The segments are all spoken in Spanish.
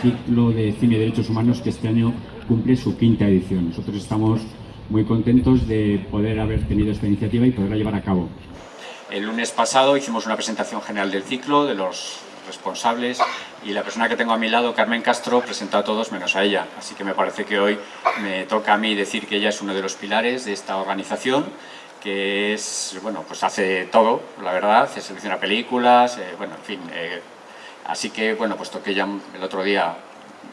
ciclo de cine y derechos humanos que este año cumple su quinta edición. Nosotros estamos muy contentos de poder haber tenido esta iniciativa y poderla llevar a cabo. El lunes pasado hicimos una presentación general del ciclo, de los responsables, y la persona que tengo a mi lado, Carmen Castro, presentó a todos menos a ella. Así que me parece que hoy me toca a mí decir que ella es uno de los pilares de esta organización, que es, bueno, pues hace todo, la verdad, se selecciona películas, eh, bueno, en fin. Eh, así que, bueno, puesto que ella el otro día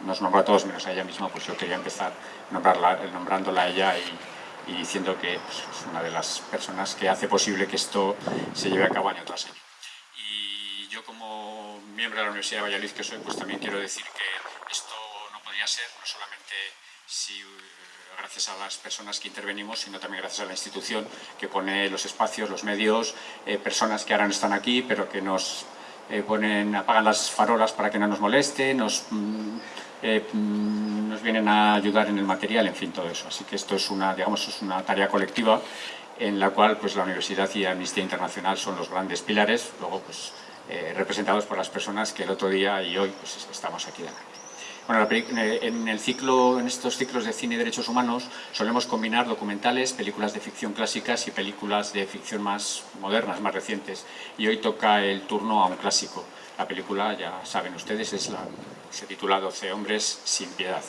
nos nombró a todos menos a ella misma, pues yo quería empezar nombrarla, nombrándola a ella y, diciendo que pues, es una de las personas que hace posible que esto se lleve a cabo año tras año. Y yo como miembro de la Universidad de Valladolid que soy, pues también quiero decir que esto no podría ser, no solamente si gracias a las personas que intervenimos, sino también gracias a la institución que pone los espacios, los medios, eh, personas que ahora no están aquí, pero que nos eh, apagan las farolas para que no nos moleste, nos, mm, eh, mm, nos vienen a ayudar en el material, en fin, todo eso. Así que esto es una, digamos, es una tarea colectiva en la cual pues, la Universidad y Amnistía Internacional son los grandes pilares, luego pues, representados por las personas que el otro día y hoy pues, estamos aquí delante. Bueno, en, el ciclo, en estos ciclos de cine y derechos humanos solemos combinar documentales, películas de ficción clásicas y películas de ficción más modernas, más recientes. Y hoy toca el turno a un clásico. La película, ya saben ustedes, es la, se titula 12 hombres sin piedad.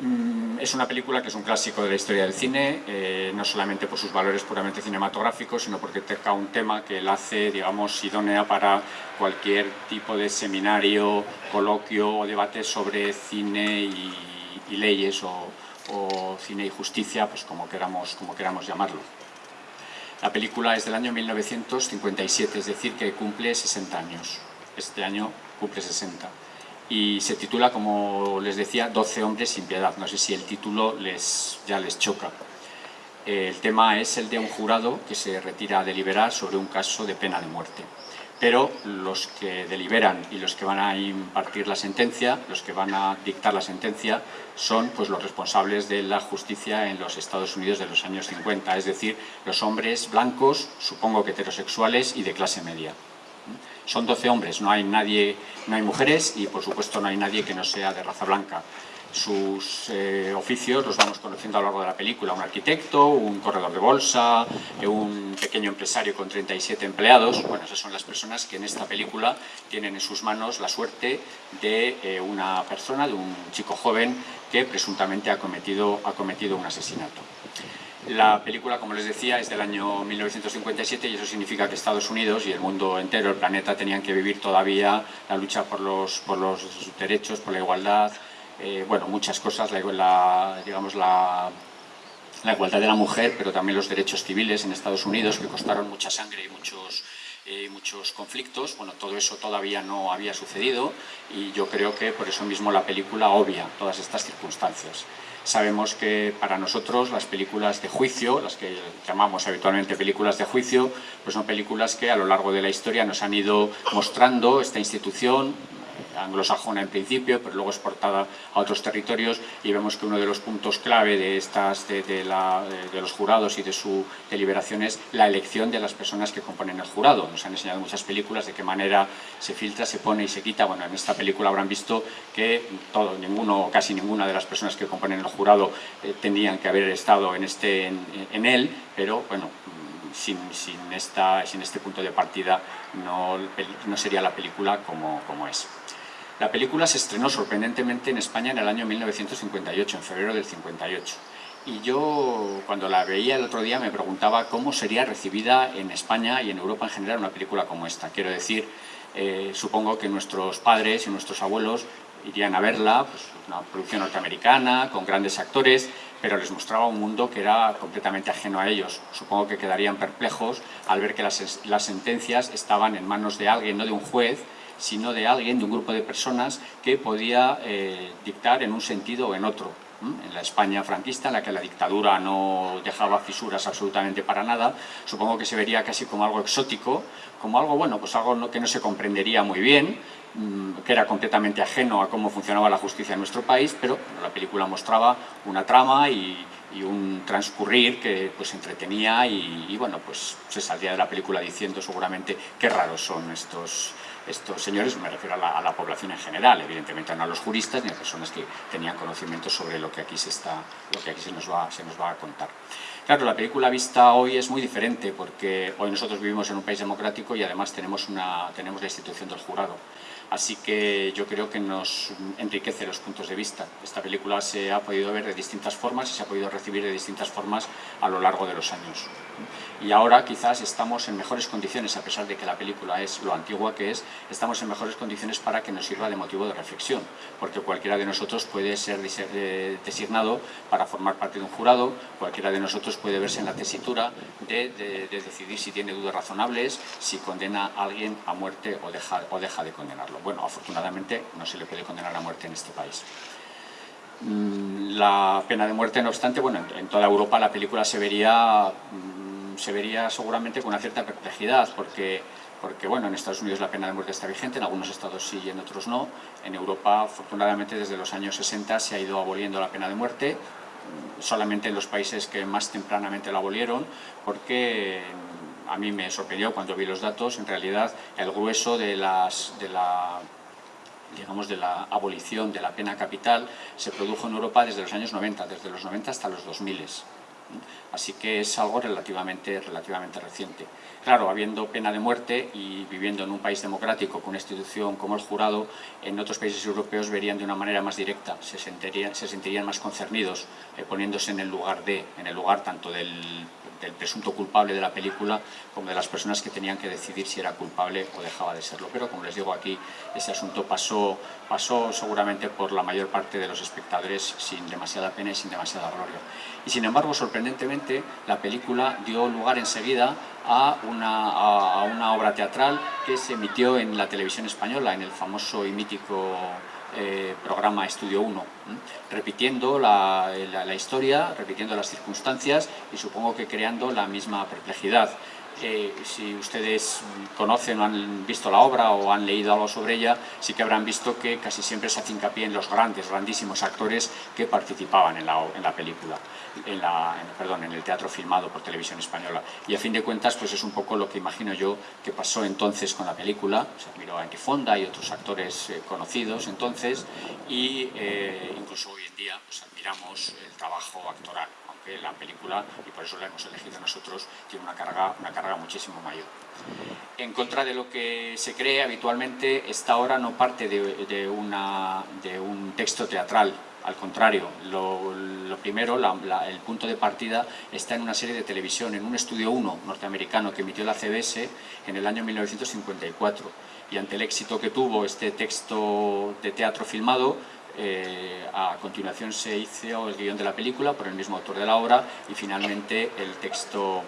Mm, es una película que es un clásico de la historia del cine, eh, no solamente por sus valores puramente cinematográficos, sino porque toca un tema que la hace, digamos, idónea para cualquier tipo de seminario, coloquio o debate sobre cine y, leyes o, cine y justicia, pues como queramos, como queramos llamarlo. La película es del año 1957, es decir, que cumple 60 años. Este año cumple 60 y se titula, como les decía, 12 hombres sin piedad. No sé si el título les, ya les choca. El tema es el de un jurado que se retira a deliberar sobre un caso de pena de muerte. Pero los que deliberan y los que van a impartir la sentencia, los que van a dictar la sentencia, son pues, los responsables de la justicia en los Estados Unidos de los años 50, es decir, los hombres blancos, supongo que heterosexuales y de clase media. Son 12 hombres, no hay, nadie, no hay mujeres y por supuesto no hay nadie que no sea de raza blanca. Sus eh, oficios los vamos conociendo a lo largo de la película, un arquitecto, un corredor de bolsa, eh, un pequeño empresario con 37 empleados. Bueno, esas son las personas que en esta película tienen en sus manos la suerte de eh, una persona, de un chico joven que presuntamente ha cometido, ha cometido un asesinato. La película, como les decía, es del año 1957 y eso significa que Estados Unidos y el mundo entero, el planeta, tenían que vivir todavía la lucha por los, por los derechos, por la igualdad, eh, bueno, muchas cosas, la, digamos, la, la igualdad de la mujer, pero también los derechos civiles en Estados Unidos, que costaron mucha sangre y muchos, eh, muchos conflictos. Bueno, todo eso todavía no había sucedido y yo creo que por eso mismo la película obvia todas estas circunstancias. Sabemos que para nosotros las películas de juicio, las que llamamos habitualmente películas de juicio, pues son películas que a lo largo de la historia nos han ido mostrando esta institución, anglosajona en principio, pero luego exportada a otros territorios y vemos que uno de los puntos clave de, estas, de, los jurados y de su deliberación es la elección de las personas que componen el jurado. Nos han enseñado muchas películas de qué manera se filtra, se pone y se quita. Bueno, en esta película habrán visto que todo, ninguno casi ninguna de las personas que componen el jurado eh, tendrían que haber estado en, este, en, él, pero bueno, sin, sin, esta, sin, este punto de partida no, no sería la película como, como es. La película se estrenó sorprendentemente en España en el año 1958, en febrero del 58. Y yo, cuando la veía el otro día, me preguntaba cómo sería recibida en España y en Europa en general una película como esta. Quiero decir, eh, supongo que nuestros padres y nuestros abuelos irían a verla, pues una producción norteamericana, con grandes actores, pero les mostraba un mundo que era completamente ajeno a ellos. Supongo que quedarían perplejos al ver que las, las sentencias estaban en manos de alguien, no de un juez, sino de alguien, de un grupo de personas que podía eh, dictar en un sentido o en otro. En la España franquista, en la que la dictadura no dejaba fisuras absolutamente para nada, supongo que se vería casi como algo exótico, como algo, bueno, pues algo que no se comprendería muy bien, mm, que era completamente ajeno a cómo funcionaba la justicia en nuestro país, pero la película mostraba una trama y, un transcurrir que pues entretenía y, y, bueno, pues se saldría de la película diciendo seguramente qué raros son estos, estos señores, me refiero a la, población en general, evidentemente no a los juristas ni a personas que tenían conocimiento sobre lo que aquí se, está, lo que aquí se, nos va, se nos va a contar. Claro, la película vista hoy es muy diferente porque hoy nosotros vivimos en un país democrático y además tenemos, una, tenemos la institución del jurado. Así que yo creo que nos enriquece los puntos de vista. Esta película se ha podido ver de distintas formas y se ha podido recibir de distintas formas a lo largo de los años. Y ahora quizás estamos en mejores condiciones, a pesar de que la película es lo antigua que es, estamos en mejores condiciones para que nos sirva de motivo de reflexión, porque cualquiera de nosotros puede ser eh, designado para formar parte de un jurado, cualquiera de nosotros puede verse en la tesitura de, decidir si tiene dudas razonables, si condena a alguien a muerte o deja, o deja de condenarlo. Bueno, afortunadamente no se le puede condenar a muerte en este país. Mm, la pena de muerte, no obstante, bueno, en toda Europa la película se vería, mm, se vería seguramente con una cierta perplejidad, porque, porque bueno, en Estados Unidos la pena de muerte está vigente, en algunos estados sí y en otros no. En Europa, afortunadamente, desde los años 60 se ha ido aboliendo la pena de muerte, mm, solamente en los países que más tempranamente la abolieron, porque a mí me sorprendió cuando vi los datos, en realidad el grueso de, las, de la digamos, de la abolición de la pena capital se produjo en Europa desde los años 90, desde los 90 hasta los 2000. Así que es algo relativamente, relativamente reciente. Claro, habiendo pena de muerte y viviendo en un país democrático con una institución como el jurado, en otros países europeos verían de una manera más directa, se sentirían, se sentirían más concernidos, eh, poniéndose en el lugar de, en el lugar tanto del del presunto culpable de la película como de las personas que tenían que decidir si era culpable o dejaba de serlo. Pero como les digo aquí, ese asunto pasó, pasó seguramente por la mayor parte de los espectadores sin demasiada pena y sin demasiada gloria. Y sin embargo, sorprendentemente, la película dio lugar enseguida a una, a una obra teatral que se emitió en la televisión española, en el famoso y mítico eh, programa Estudio 1, repitiendo la, historia, repitiendo las circunstancias y supongo que creando la misma perplejidad. Eh, si ustedes conocen o han visto la obra o han leído algo sobre ella, sí que habrán visto que casi siempre se hace hincapié en los grandes, grandísimos actores que participaban en la, en la película, en, la, perdón, en el teatro filmado por televisión española. Y a fin de cuentas, pues es un poco lo que imagino yo que pasó entonces con la película. Se admiró a Fonda y otros actores eh, conocidos entonces, y eh, incluso hoy en día pues, admiramos el trabajo actoral que la película, y por eso la hemos elegido nosotros, tiene una carga, una carga muchísimo mayor. En contra de lo que se cree habitualmente, esta obra no parte de un texto teatral, al contrario, lo, primero, el punto de partida está en una serie de televisión, en un estudio 1 norteamericano que emitió la CBS en el año 1954 y ante el éxito que tuvo este texto de teatro filmado, eh, a continuación se hizo el guion de la película por el mismo autor de la obra y finalmente el texto,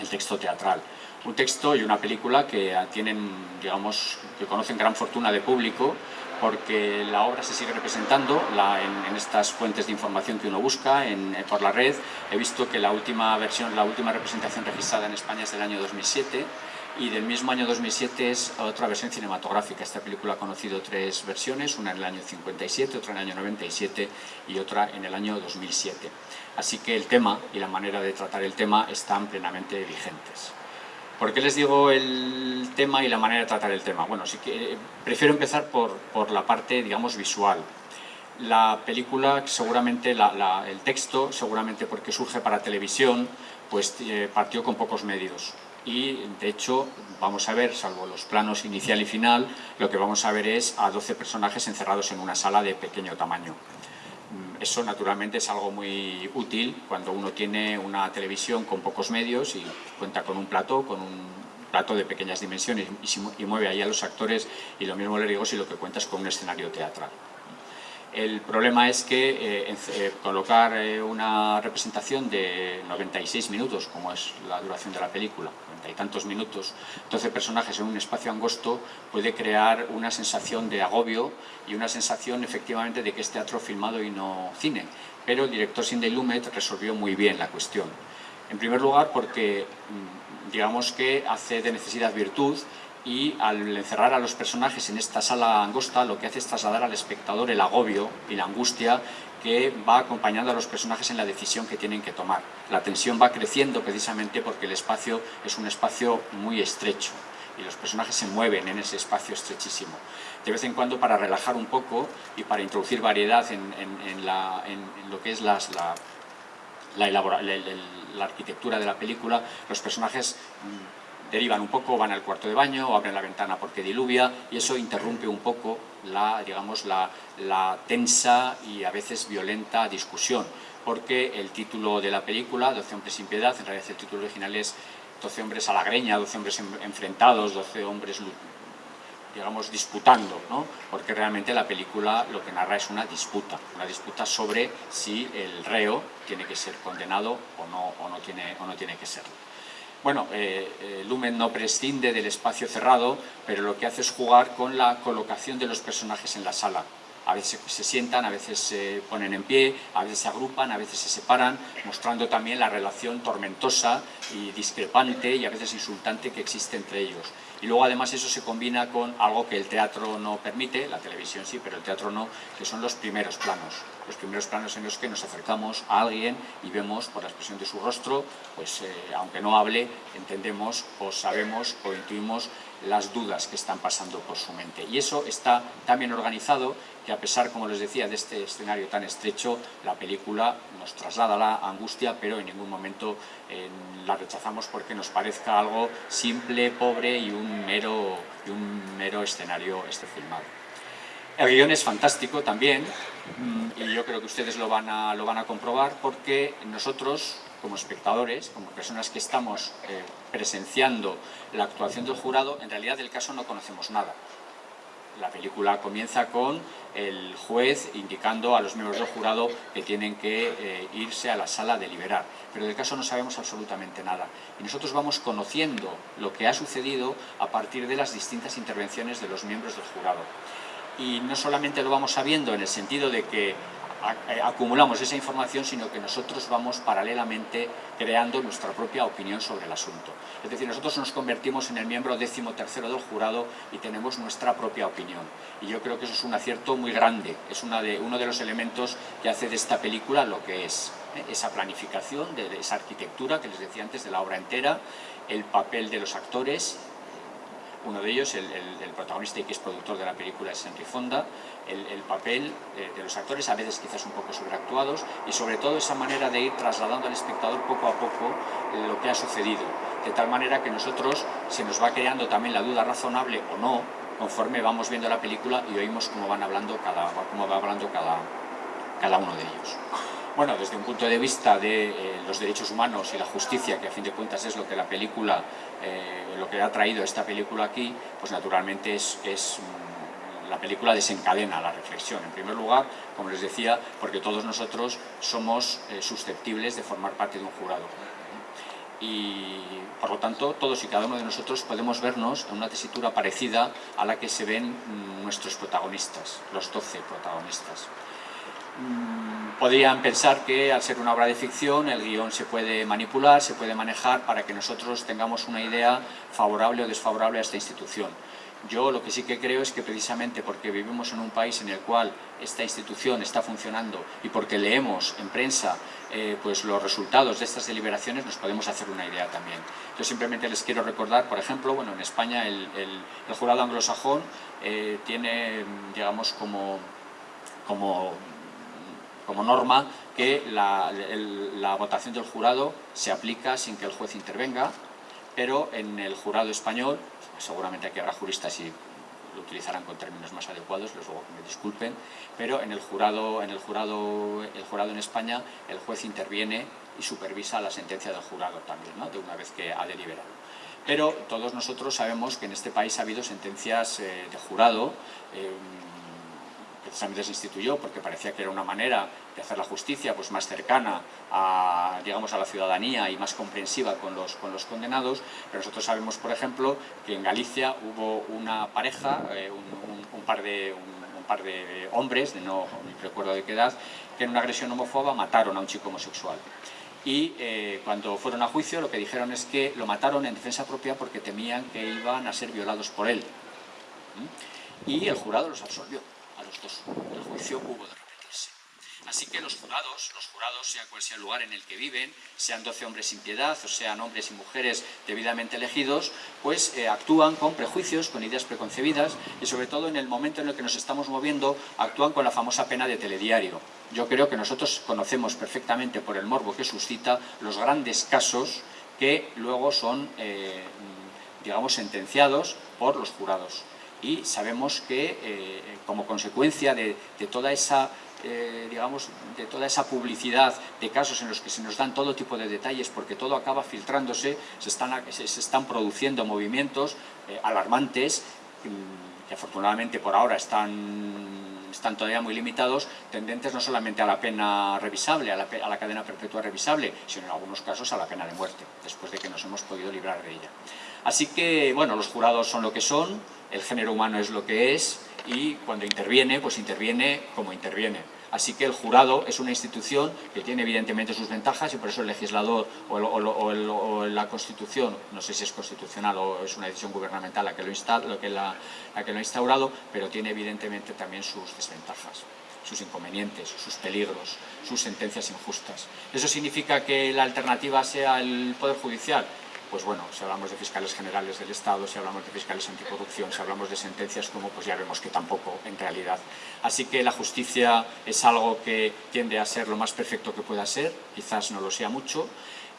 el texto teatral. Un texto y una película que tienen, digamos, que conocen gran fortuna de público porque la obra se sigue representando en, estas fuentes de información que uno busca en, por la red. He visto que la última versión, la última representación registrada en España es del año 2007 y del mismo año 2007 es otra versión cinematográfica. Esta película ha conocido tres versiones, una en el año 57, otra en el año 97 y otra en el año 2007. Así que el tema y la manera de tratar el tema están plenamente vigentes. ¿Por qué les digo el tema y la manera de tratar el tema? Bueno, que prefiero empezar por, por la parte, digamos, visual. La película, seguramente, el texto, seguramente porque surge para televisión, pues eh, partió con pocos medios y de hecho vamos a ver, salvo los planos inicial y final, lo que vamos a ver es a 12 personajes encerrados en una sala de pequeño tamaño. Mm, eso naturalmente es algo muy útil cuando uno tiene una televisión con pocos medios y cuenta con un plato, con un plato de pequeñas dimensiones y, mueve ahí a los actores y lo mismo le digo si lo que cuenta es con un escenario teatral. El problema es que eh, eh, colocar eh, una representación de 96 minutos, como es la duración de la película, 90 y tantos minutos, 12 personajes en un espacio angosto, puede crear una sensación de agobio y una sensación efectivamente de que es teatro filmado y no cine. Pero el director Cindy Lumet resolvió muy bien la cuestión. En primer lugar porque, mm, digamos que hace de necesidad virtud y al encerrar a los personajes en esta sala angosta lo que hace es trasladar al espectador el agobio y la angustia que va acompañando a los personajes en la decisión que tienen que tomar. La tensión va creciendo precisamente porque el espacio es un espacio muy estrecho y los personajes se mueven en ese espacio estrechísimo. De vez en cuando para relajar un poco y para introducir variedad en, lo que es la, la, arquitectura de la película, los personajes mm, derivan un poco, van al cuarto de baño abren la ventana porque diluvia y eso interrumpe un poco la, digamos, la tensa y a veces violenta discusión porque el título de la película, 12 hombres sin piedad, en realidad el título original es 12 hombres a la greña, 12 hombres enfrentados, 12 hombres digamos, disputando, ¿no? porque realmente la película lo que narra es una disputa, una disputa sobre si el reo tiene que ser condenado o no, o no, tiene, o no tiene que serlo. Bueno, eh, eh, Lumen no prescinde del espacio cerrado, pero lo que hace es jugar con la colocación de los personajes en la sala a veces se sientan, a veces se ponen en pie, a veces se agrupan, a veces se separan, mostrando también la relación tormentosa y discrepante y a veces insultante que existe entre ellos. Y luego además eso se combina con algo que el teatro no permite, la televisión sí, pero el teatro no, que son los primeros planos. Los primeros planos en los que nos acercamos a alguien y vemos por la expresión de su rostro, pues eh, aunque no hable, entendemos o sabemos o intuimos las dudas que están pasando por su mente. Y eso está tan bien organizado que a pesar, como les decía, de este escenario tan estrecho, la película nos traslada la angustia, pero en ningún momento eh, la rechazamos porque nos parezca algo simple, pobre y un mero, y un mero escenario este filmado. El guion es fantástico también, mm, y yo creo que ustedes lo van a, lo van a comprobar, porque nosotros, como espectadores, como personas que estamos eh, presenciando la actuación del jurado, en realidad del caso no conocemos nada. La película comienza con el juez indicando a los miembros del jurado que tienen que eh, irse a la sala a deliberar. Pero del caso no sabemos absolutamente nada. Y nosotros vamos conociendo lo que ha sucedido a partir de las distintas intervenciones de los miembros del jurado. Y no solamente lo vamos sabiendo en el sentido de que acumulamos esa información, sino que nosotros vamos paralelamente creando nuestra propia opinión sobre el asunto. Es decir, nosotros nos convertimos en el miembro décimo tercero del jurado y tenemos nuestra propia opinión. Y yo creo que eso es un acierto muy grande, es una de, uno de los elementos que hace de esta película lo que es. ¿eh? Esa planificación, de esa arquitectura que les decía antes de la obra entera, el papel de los actores, uno de ellos, el, protagonista y que es productor de la película es Henry Fonda, el, papel eh, de los actores, a veces quizás un poco sobreactuados, y sobre todo esa manera de ir trasladando al espectador poco a poco lo que ha sucedido, de tal manera que nosotros se nos va creando también la duda razonable o no, conforme vamos viendo la película y oímos cómo van hablando cada, cómo va hablando cada, cada uno de ellos. Bueno, desde un punto de vista de eh, los derechos humanos y la justicia, que a fin de cuentas es lo que la película, eh, lo que ha traído esta película aquí, pues naturalmente es, mm, la película desencadena la reflexión. En primer lugar, como les decía, porque todos nosotros somos eh, susceptibles de formar parte de un jurado. Y por lo tanto, todos y cada uno de nosotros podemos vernos en una tesitura parecida a la que se ven mm, nuestros protagonistas, los 12 protagonistas. Mm, podrían pensar que al ser una obra de ficción el guion se puede manipular, se puede manejar para que nosotros tengamos una idea favorable o desfavorable a esta institución. Yo lo que sí que creo es que precisamente porque vivimos en un país en el cual esta institución está funcionando y porque leemos en prensa eh, pues los resultados de estas deliberaciones nos podemos hacer una idea también. Yo simplemente les quiero recordar, por ejemplo, bueno, en España el, jurado anglosajón eh, tiene, digamos, como, como como norma que la, votación del jurado se aplica sin que el juez intervenga, pero en el jurado español, seguramente aquí habrá juristas y lo utilizarán con términos más adecuados, les ruego que me disculpen, pero en el jurado, en el jurado, el jurado en España, el juez interviene y supervisa la sentencia del jurado también, de una vez que ha deliberado. Pero todos nosotros sabemos que en este país ha habido sentencias eh, de jurado, eh, precisamente se instituyó porque parecía que era una manera de hacer la justicia pues, más cercana a, digamos, a la ciudadanía y más comprensiva con los, con los condenados, pero nosotros sabemos, por ejemplo, que en Galicia hubo una pareja, eh, un, par de, un, par de hombres, de no recuerdo de qué edad, que en una agresión homófoba mataron a un chico homosexual. Y eh, cuando fueron a juicio lo que dijeron es que lo mataron en defensa propia porque temían que iban a ser violados por él. ¿Mm? Y el jurado los absolvió El juicio hubo de repetirse. Así que los jurados, los jurados, sea cual sea el lugar en el que viven, sean 12 hombres sin piedad o sean hombres y mujeres debidamente elegidos, pues eh, actúan con prejuicios, con ideas preconcebidas y sobre todo en el momento en el que nos estamos moviendo, actúan con la famosa pena de telediario. Yo creo que nosotros conocemos perfectamente por el morbo que suscita los grandes casos que luego son, eh, digamos, sentenciados por los jurados. Y sabemos que, eh, como consecuencia de toda esa eh, digamos, de toda esa publicidad de casos en los que se nos dan todo tipo de detalles porque todo acaba filtrándose, se están, se, están produciendo movimientos eh, alarmantes mm, que afortunadamente por ahora están, están todavía muy limitados, tendentes no solamente a la pena revisable, a la cadena perpetua revisable, sino en algunos casos a la pena de muerte, después de que nos hemos podido librar de ella. Así que, bueno, los jurados son lo que son, el género humano es lo que es, y cuando interviene, pues interviene como interviene. Así que el jurado es una institución que tiene evidentemente sus ventajas y por eso el legislador o, la Constitución, no sé si es constitucional o es una decisión gubernamental la que lo, lo que la, que lo ha instaurado, pero tiene evidentemente también sus desventajas sus inconvenientes, sus peligros, sus sentencias injustas. ¿Eso significa que la alternativa sea el Poder Judicial? Pues bueno, si hablamos de fiscales generales del Estado, si hablamos de fiscales anticorrupción, si hablamos de sentencias como, pues ya vemos que tampoco en realidad. Así que la justicia es algo que tiende a ser lo más perfecto que pueda ser, quizás no lo sea mucho,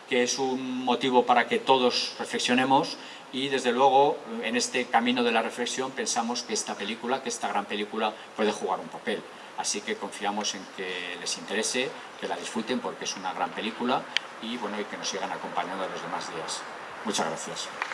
que es un motivo para que todos reflexionemos y desde luego en este camino de la reflexión pensamos que esta película, que esta gran película puede jugar un papel. Así que confiamos en que les interese, que la disfruten porque es una gran película y, bueno, y que nos sigan acompañando los demás días. Muchas gracias.